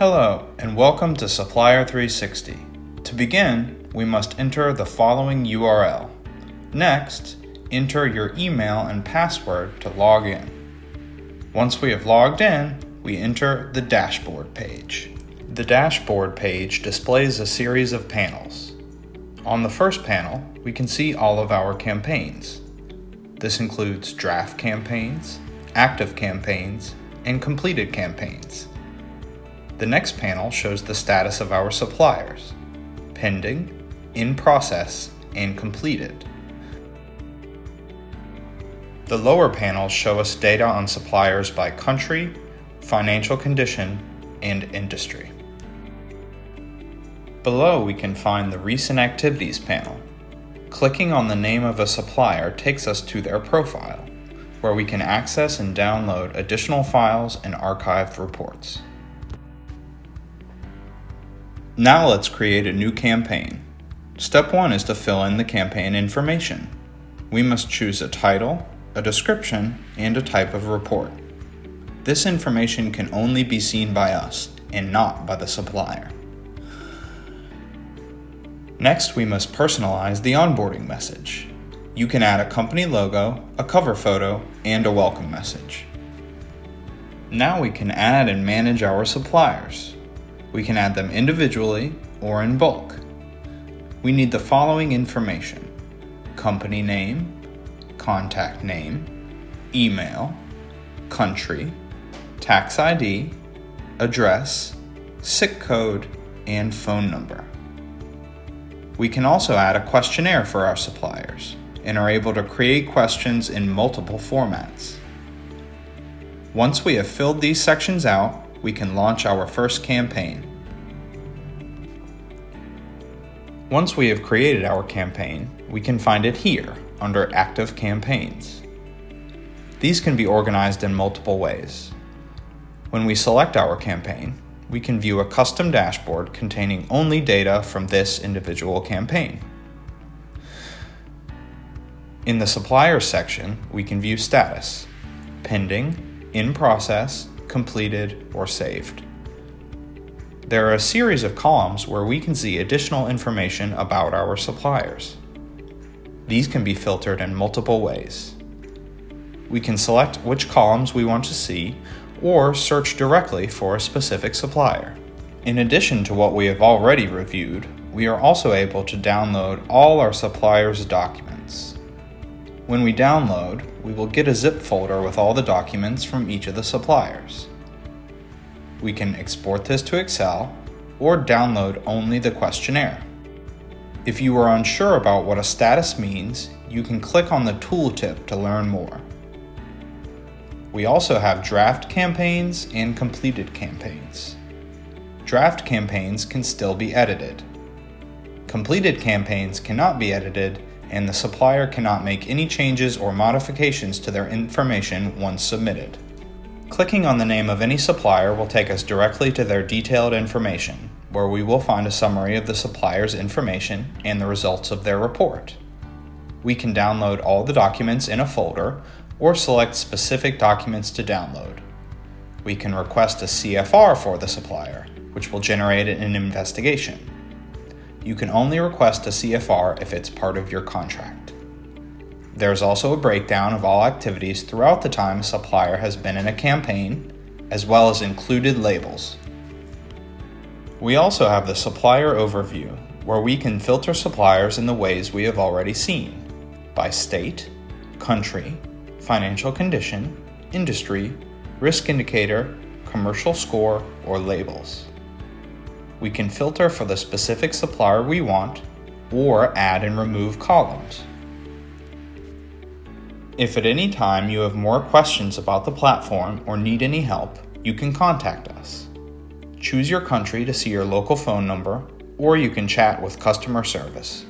Hello, and welcome to Supplier 360. To begin, we must enter the following URL. Next, enter your email and password to log in. Once we have logged in, we enter the dashboard page. The dashboard page displays a series of panels. On the first panel, we can see all of our campaigns. This includes draft campaigns, active campaigns, and completed campaigns. The next panel shows the status of our suppliers, pending, in process, and completed. The lower panels show us data on suppliers by country, financial condition, and industry. Below we can find the Recent Activities panel. Clicking on the name of a supplier takes us to their profile, where we can access and download additional files and archived reports. Now let's create a new campaign. Step 1 is to fill in the campaign information. We must choose a title, a description, and a type of report. This information can only be seen by us and not by the supplier. Next, we must personalize the onboarding message. You can add a company logo, a cover photo, and a welcome message. Now we can add and manage our suppliers. We can add them individually or in bulk. We need the following information company name, contact name, email, country, tax ID, address, SIC code, and phone number. We can also add a questionnaire for our suppliers and are able to create questions in multiple formats. Once we have filled these sections out, we can launch our first campaign. Once we have created our campaign, we can find it here under Active Campaigns. These can be organized in multiple ways. When we select our campaign, we can view a custom dashboard containing only data from this individual campaign. In the Suppliers section, we can view status, pending, in process, completed, or saved. There are a series of columns where we can see additional information about our suppliers. These can be filtered in multiple ways. We can select which columns we want to see or search directly for a specific supplier. In addition to what we have already reviewed, we are also able to download all our suppliers' documents. When we download, we will get a zip folder with all the documents from each of the suppliers. We can export this to Excel or download only the questionnaire. If you are unsure about what a status means, you can click on the tooltip to learn more. We also have draft campaigns and completed campaigns. Draft campaigns can still be edited. Completed campaigns cannot be edited and the supplier cannot make any changes or modifications to their information once submitted. Clicking on the name of any supplier will take us directly to their detailed information, where we will find a summary of the supplier's information and the results of their report. We can download all the documents in a folder or select specific documents to download. We can request a CFR for the supplier, which will generate an investigation. You can only request a CFR if it's part of your contract. There's also a breakdown of all activities throughout the time a supplier has been in a campaign, as well as included labels. We also have the supplier overview, where we can filter suppliers in the ways we have already seen by state, country, financial condition, industry, risk indicator, commercial score, or labels. We can filter for the specific supplier we want or add and remove columns. If at any time you have more questions about the platform or need any help, you can contact us. Choose your country to see your local phone number, or you can chat with customer service.